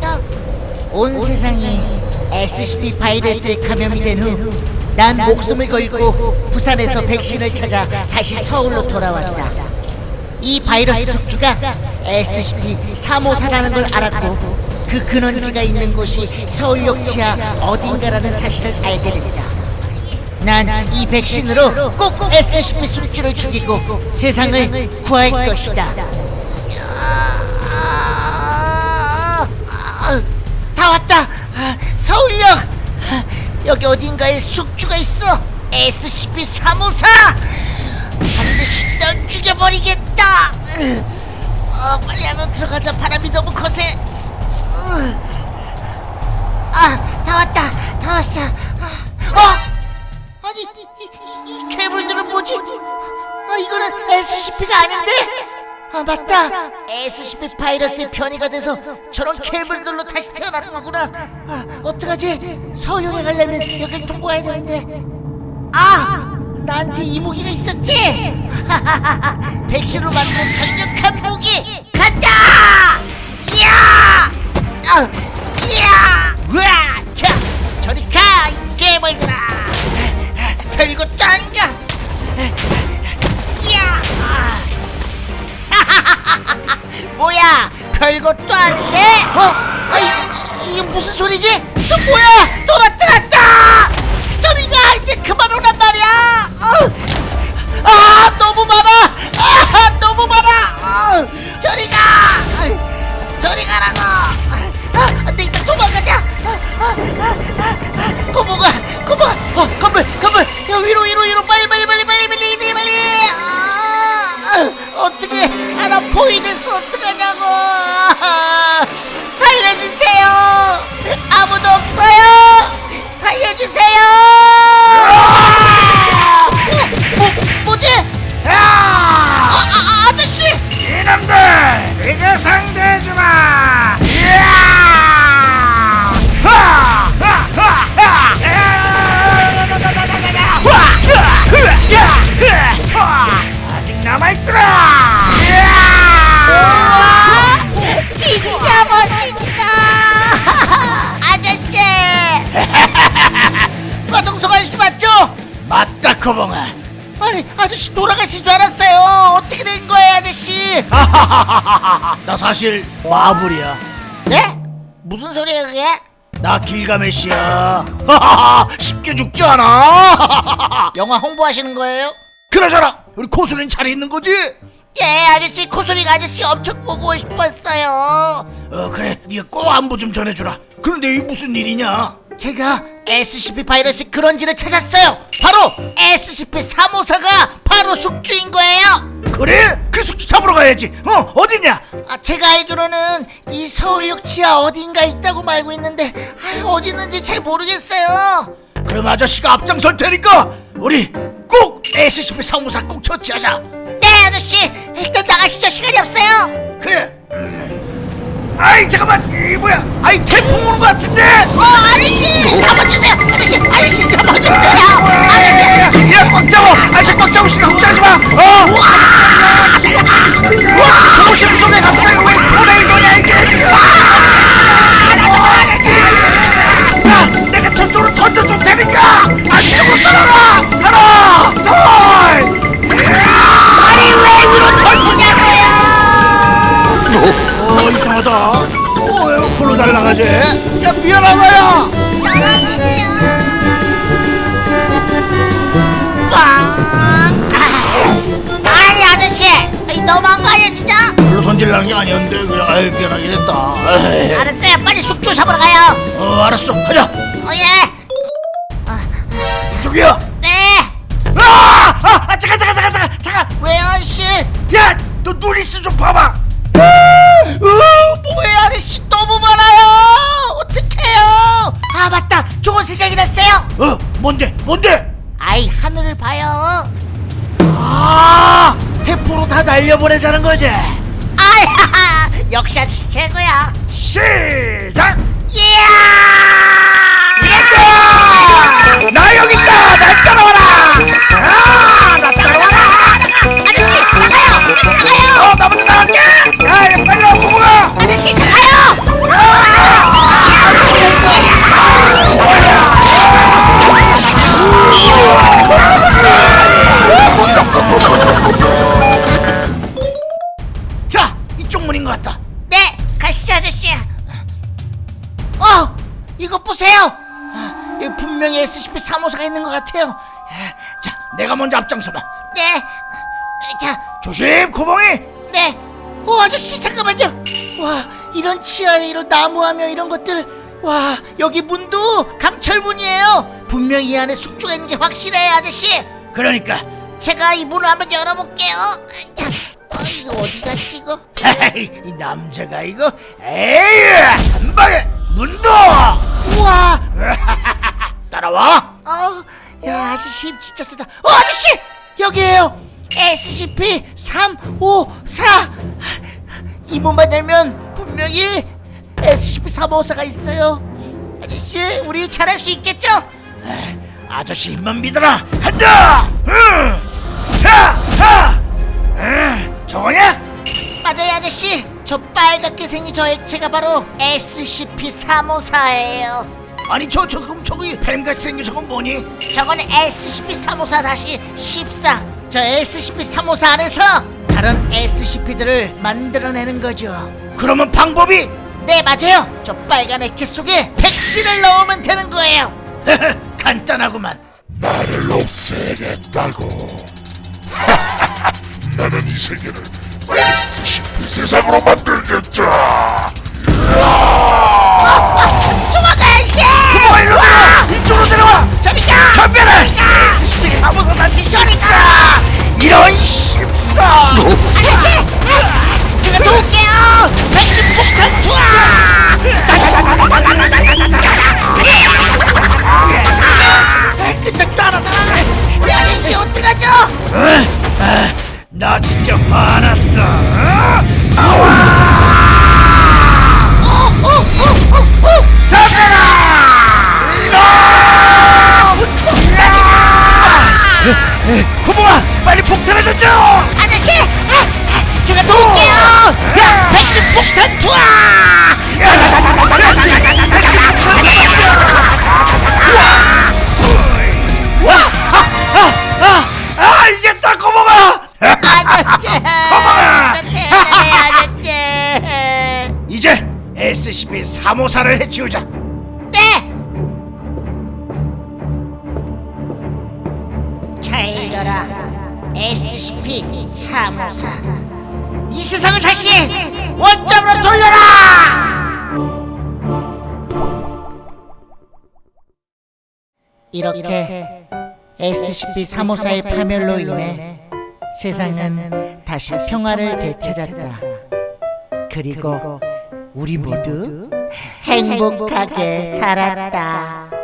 더. 온 세상이 SCP 바이러스에 감염이 된 후 난 목숨을 걸고 부산에서 백신을 찾아 다시 서울로 돌아왔다. 이 바이러스 숙주가 SCP-354라는 걸 알았고 그 근원지가 있는 곳이 서울역 지하 어딘가라는 사실을 알게 됐다. 난 이 백신으로 꼭 SCP 숙주를 죽이고 세상을 구할 것이다. 아, 아, 다 왔다. 아, 서울역. 아, 여기 어딘가에 숙주가 있어. SCP-354. 반드시 널 죽여버리겠다. 어, 빨리 안으로 들어가자. 바람이 너무 거세. 으. 아, 다 왔다. 다 왔어. 아, 어? 아니, 이, 이, 이 괴물들은 뭐지? 아, 이거는 SCP가 아닌데? 아, 맞다. SCP 바이러스의 변이가 돼서 저런 괴물들로 다시 태어난 거구나. 아, 어떡하지? 서울역에 가려면 여길 통과해야 되는데. 아! 나한테 이 무기가 있었지? 백신으로 만든 강력한 무기! 간다! 이야! 아, 이야! 으아! 자, 저리 가! 이 괴물들아! 별것도 아닌데? 어? 아이, 이게 무슨 소리지? 또 뭐야? 또 나타났다! 저리 가! 이제 그만 오란 말이야! 어! 아, 너무 많아! 아, 너무 많아! 어! 저리 가! 어, 저리 가라고! 아, 안 되겠다, 도망가자! 아, 아, 아, 아, 고모가, 고모가! 어, 건물, 아저씨 나 사실 마블이야 네? 무슨 소리예요 그게? 나 길가메시야 쉽게 죽지 않아 영화 홍보하시는 거예요? 그러잖아 우리 코수는 잘 있는 거지? 예 아저씨 코소리가 아저씨 엄청 보고 싶었어요 어 그래 네가 꼭 안부 좀 전해주라 그런데 이 무슨 일이냐 제가 SCP 바이러스 근원지를 찾았어요. 바로 SCP-354가 바로 숙주인 거예요. 그래? 그 숙주 잡으러 가야지. 어 어디냐? 아, 제가 알기로는 이 서울역 지하 어딘가 있다고 알고 있는데 아, 어디 있는지 잘 모르겠어요. 그럼 아저씨가 앞장설 테니까 우리 꼭 SCP-354 꼭 처치하자. 네 아저씨. 일단 나가시죠. 시간이 없어요. 그래 아이 잠깐만 이 뭐야 아이 태풍 오는 것 같은데 어 아저씨 잡아주세요 아저씨 아저씨 잡아주세요 아저씨 야꽉 잡아 아저씨 꽉 잡고 있으니까 걱정하지 마 어? 와 도심 속에 갑자기 어 에어컨으로 날아가지? 야 미안하다 야! 떨어지세요 아니 아저씨! 너무한 거 아니야 진짜? 별로 던질라는 게 아니었는데 그냥 아유 미안하긴 했다. 에이. 알았어요. 빨리 숙주 잡으러 가요. 어 알았어. 가자. 어 예. 저기야 생각이 났어요. 어? 뭔데? 뭔데? 아이 하늘을 봐요. 아 태풍으로 다 날려보내자는 거지. 아야 역시 아저씨 최고야. 시작! 이야 3호사가 있는 것 같아요. 자, 내가 먼저 앞장서봐. 네. 자, 조심, 코봉이. 네. 오, 아저씨, 잠깐만요. 와, 이런 치아에 이런 나무하며 이런 것들. 와, 여기 문도 감철문이에요. 분명히 이 안에 숙주가 있는 게 확실해요, 아저씨. 그러니까 제가 이 문을 한번 열어볼게요. 자, 어, 이거 어디 갔지, 이거? 이 남자가 이거 에이 한 방에 문도 우와! 따라와. 어, 야, 아저씨 힘 진짜 세다. 어, 아저씨! 여기에요! SCP 354! 이 문만 열면 분명히 SCP 354가 있어요. 아저씨, 우리 잘할 수 있겠죠? 아저씨 힘만 믿어라. 간다. 응. 자, 자. 응. 저거냐? 맞아요, 아저씨. 저 빨갛게 생긴 저 액체가 바로 SCP 354예요. 아니 저 저 그럼 저기 뱀같이 생긴 저건 뭐니? 저거는 SCP-354 다시 14. 저 SCP-354 안에서 다른 SCP들을 만들어내는 거죠. 그러면 방법이 네, 맞아요. 저 빨간 액체 속에 백신을 넣으면 되는 거예요. 간단하구만. 나를 없애겠다고. 나는 이 세계를 SCP 세상으로 만들겠다. 저리가! 전멸해! SCP 354 다시 14! 이런 14! 아저씨! SCP-354를 해치우자. 네! 잘 읽어라. SCP-354. 이 세상을 다시 원점으로 돌려라! 이렇게 SCP-354의 파멸로 인해 세상은 다시 평화를 되찾았다. 그리고 우리 모두 행복하게 살았다.